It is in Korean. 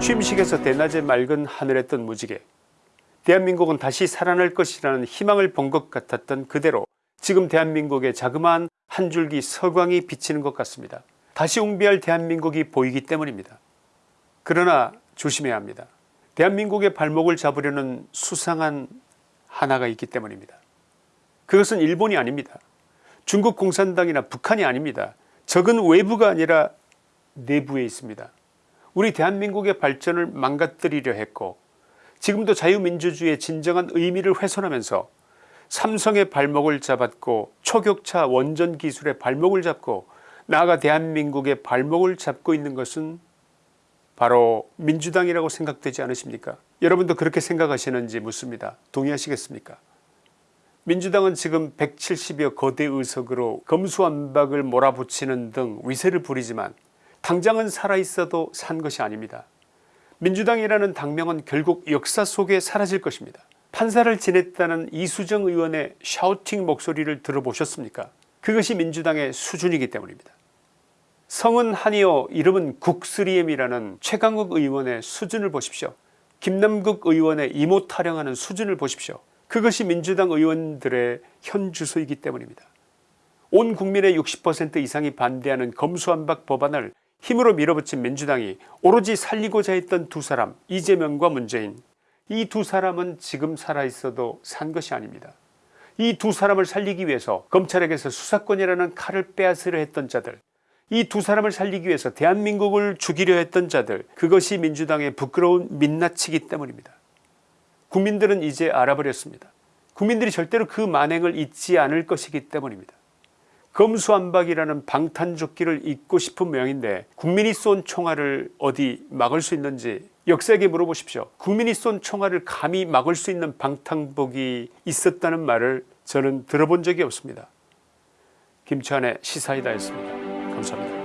취임식에서 대낮에 맑은 하늘에 뜬 무지개 대한민국은 다시 살아날 것이라는 희망을 본 것 같았던 그대로 지금 대한민국의 자그마한 한 줄기 서광이 비치는 것 같습니다. 다시 웅비할 대한민국이 보이기 때문입니다. 그러나 조심해야 합니다. 대한민국의 발목을 잡으려는 수상한 하나가 있기 때문입니다. 그것은 일본이 아닙니다. 중국 공산당이나 북한이 아닙니다. 적은 외부가 아니라 내부에 있습니다. 우리 대한민국의 발전을 망가뜨리려 했고 지금도 자유민주주의의 진정한 의미를 훼손하면서 삼성의 발목을 잡았고 초격차 원전 기술의 발목을 잡고 나아가 대한민국의 발목을 잡고 있는 것은 바로 민주당이라고 생각되지 않으십니까? 여러분도 그렇게 생각하시는지 묻습니다. 동의하시겠습니까? 민주당은 지금 170여 거대 의석으로 검수완박을 몰아붙이는 등 위세를 부리지만 당장은 살아있어도 산 것이 아닙니다. 민주당이라는 당명은 결국 역사 속에 사라질 것입니다. 판사를 지냈다는 이수정 의원의 샤우팅 목소리를 들어보셨습니까? 그것이 민주당의 수준이기 때문입니다. 성은 한이요 이름은 국스리엠이라는 최강욱 의원의 수준을 보십시오. 김남국 의원의 이모 타령하는 수준을 보십시오. 그것이 민주당 의원들의 현 주소이기 때문입니다. 온 국민의 60% 이상이 반대하는 검수완박 법안을 힘으로 밀어붙인 민주당이 오로지 살리고자 했던 두 사람 이재명과 문재인 이 두 사람은 지금 살아있어도 산 것이 아닙니다. 이 두 사람을 살리기 위해서 검찰에게서 수사권이라는 칼을 빼앗으려 했던 자들 이 두 사람을 살리기 위해서 대한민국을 죽이려 했던 자들 그것이 민주당의 부끄러운 민낯이기 때문입니다. 국민들은 이제 알아버렸습니다. 국민들이 절대로 그 만행을 잊지 않을 것이기 때문입니다. 검수완박이라는 방탄조끼를 입고 싶은 모양인데 국민이 쏜 총알을 어디 막을 수 있는지 역사에게 물어보십시오. 국민이 쏜 총알을 감히 막을 수 있는 방탄복이 있었다는 말을 저는 들어본 적이 없습니다. 김치환의 시사이다였습니다. 감사합니다.